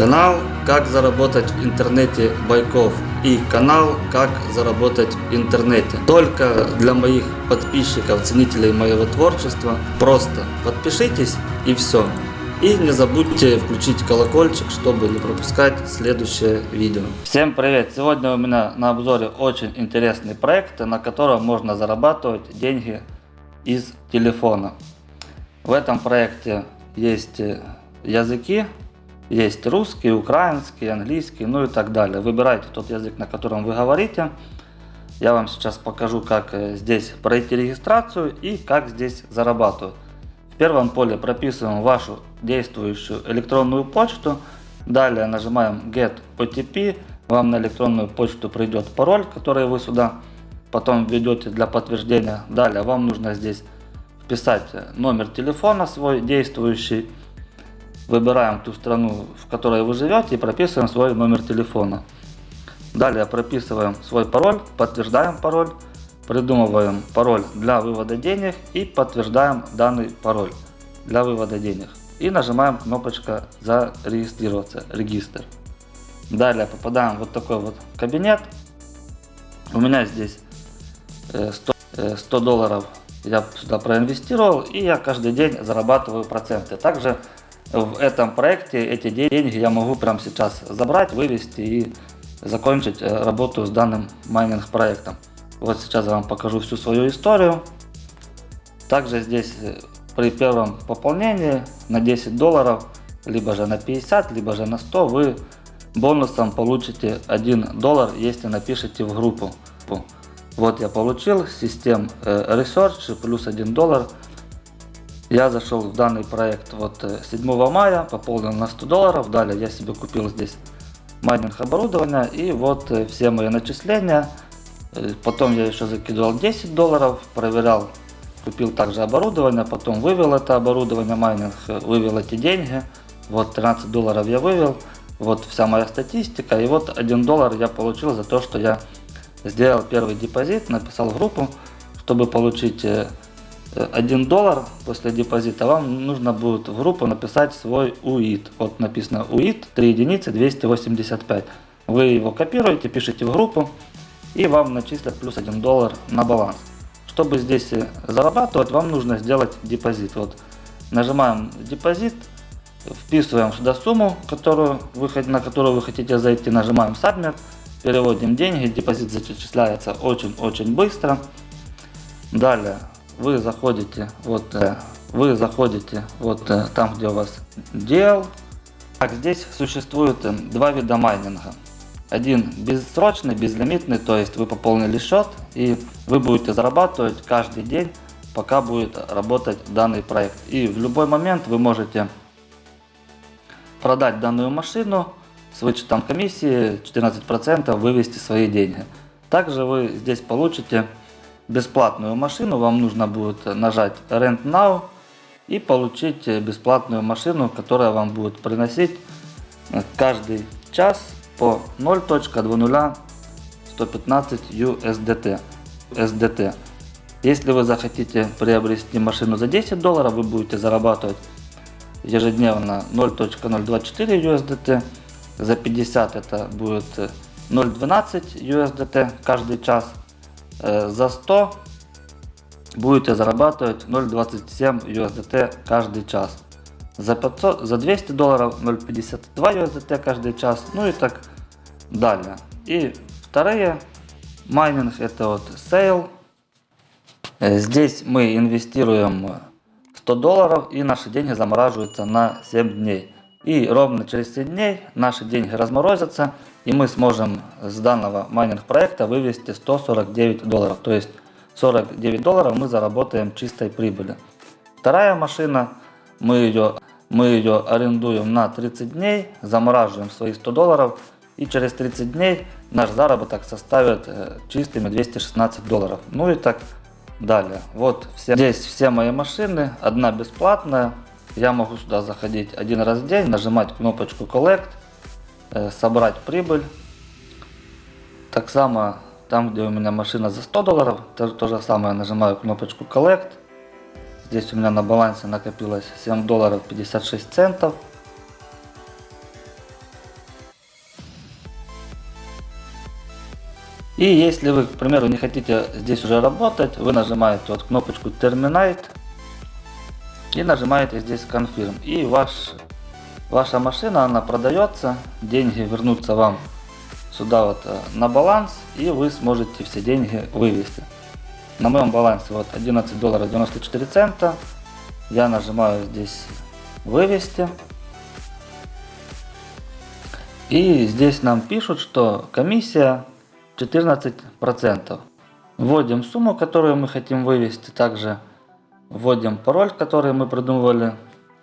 Канал «Как заработать в интернете Байков» и канал «Как заработать в интернете». Только для моих подписчиков, ценителей моего творчества. Просто подпишитесь и все. И не забудьте включить колокольчик, чтобы не пропускать следующее видео. Всем привет! Сегодня у меня на обзоре очень интересный проект, на котором можно зарабатывать деньги из телефона. В этом проекте есть языки есть русский, украинский, английский, ну и так далее. Выбирайте тот язык, на котором вы говорите. Я вам сейчас покажу, как э, здесь пройти регистрацию и как здесь зарабатывать. В первом поле прописываем вашу действующую электронную почту. Далее нажимаем Get OTP. Вам на электронную почту придет пароль, который вы сюда потом введете для подтверждения. Далее вам нужно здесь вписать номер телефона свой действующий Выбираем ту страну, в которой вы живете и прописываем свой номер телефона. Далее прописываем свой пароль, подтверждаем пароль, придумываем пароль для вывода денег и подтверждаем данный пароль для вывода денег. И нажимаем кнопочка зарегистрироваться, регистр. Далее попадаем в вот такой вот кабинет. У меня здесь 100, э, 100 э, долларов я сюда проинвестировал и я каждый день зарабатываю проценты. Также в этом проекте эти деньги я могу прямо сейчас забрать, вывести и закончить э, работу с данным майнинг проектом. Вот сейчас я вам покажу всю свою историю. Также здесь э, при первом пополнении на 10 долларов, либо же на 50, либо же на 100, вы бонусом получите 1 доллар, если напишите в группу. Вот я получил систем э, Research плюс 1 доллар. Я зашел в данный проект вот 7 э, мая, пополнил на 100 долларов. Далее я себе купил здесь майнинг оборудование и вот э, все мои начисления. Э, потом я еще закидывал 10 долларов, проверял, купил также оборудование, потом вывел это оборудование майнинг, вывел эти деньги. Вот 13 долларов я вывел, вот вся моя статистика. И вот 1 доллар я получил за то, что я сделал первый депозит, написал в группу, чтобы получить 1 доллар после депозита, вам нужно будет в группу написать свой UID. Вот написано UID 3 единицы 285. Вы его копируете, пишите в группу и вам начислят плюс 1 доллар на баланс. Чтобы здесь зарабатывать, вам нужно сделать депозит. Вот нажимаем депозит, вписываем сюда сумму, которую вы, на которую вы хотите зайти, нажимаем Submit, переводим деньги, депозит зачисляется очень-очень быстро. Далее вы заходите вот э, вы заходите вот э, там где у вас дел. Так здесь существует э, два вида майнинга. Один бессрочный безлимитный то есть вы пополнили счет и вы будете зарабатывать каждый день пока будет работать данный проект. И в любой момент вы можете продать данную машину с вычетом комиссии 14% вывести свои деньги. Также вы здесь получите бесплатную машину, вам нужно будет нажать Rent Now и получить бесплатную машину, которая вам будет приносить каждый час по 0.20 USDT. SDT. Если вы захотите приобрести машину за 10 долларов, вы будете зарабатывать ежедневно 0.024 USDT. За 50 это будет 0.12 USDT каждый час. Э, за 100 будете зарабатывать 0.27 USDT каждый час. За, 500, за 200 долларов 0.52 USDT каждый час, ну и так далее. И вторые майнинг это вот sale. Э, здесь мы инвестируем 100 долларов и наши деньги замораживаются на 7 дней. И ровно через 7 дней наши деньги разморозятся и мы сможем с данного майнинг проекта вывести 149 долларов. То есть 49 долларов мы заработаем чистой прибыли. Вторая машина, мы ее, мы ее арендуем на 30 дней, замораживаем свои 100 долларов и через 30 дней наш заработок составит э, чистыми 216 долларов. Ну и так далее. Вот все, здесь все мои машины, одна бесплатная я могу сюда заходить один раз в день, нажимать кнопочку Collect, э, собрать прибыль. Так само, там где у меня машина за 100 долларов, то, то же самое нажимаю кнопочку Collect. Здесь у меня на балансе накопилось 7 долларов 56 центов. И если вы, к примеру, не хотите здесь уже работать, вы нажимаете вот кнопочку Terminate и нажимаете здесь Confirm. И ваш, ваша машина, она продается, деньги вернутся вам сюда вот э, на баланс, и вы сможете все деньги вывести. На моем балансе вот 11 долларов 94 цента. Я нажимаю здесь вывести. И здесь нам пишут, что комиссия 14%. Вводим сумму, которую мы хотим вывести. Также вводим пароль, который мы придумывали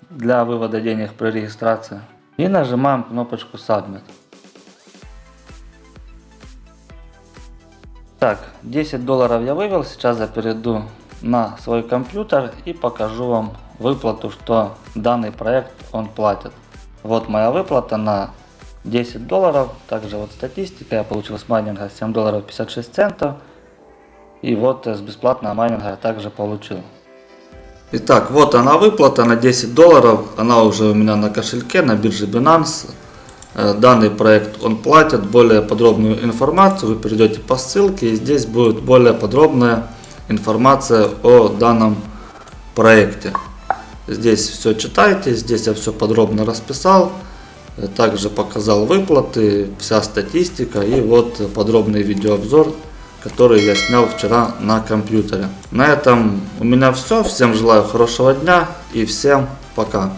для вывода денег при регистрации. И нажимаем кнопочку Submit. Так, 10 долларов я вывел. Сейчас я перейду на свой компьютер и покажу вам выплату, что данный проект он платит. Вот моя выплата на 10 долларов. Также вот статистика. Я получил с майнинга 7 долларов 56 центов. И вот с бесплатного майнинга я также получил. Итак, вот она выплата на 10 долларов. Она уже у меня на кошельке, на бирже Binance. Э, данный проект он платит. Более подробную информацию вы перейдете по ссылке. И здесь будет более подробная информация о данном проекте. Здесь все читайте. Здесь я все подробно расписал. Также показал выплаты, вся статистика и вот подробный видеообзор, который я снял вчера на компьютере. На этом у меня все. Всем желаю хорошего дня и всем пока.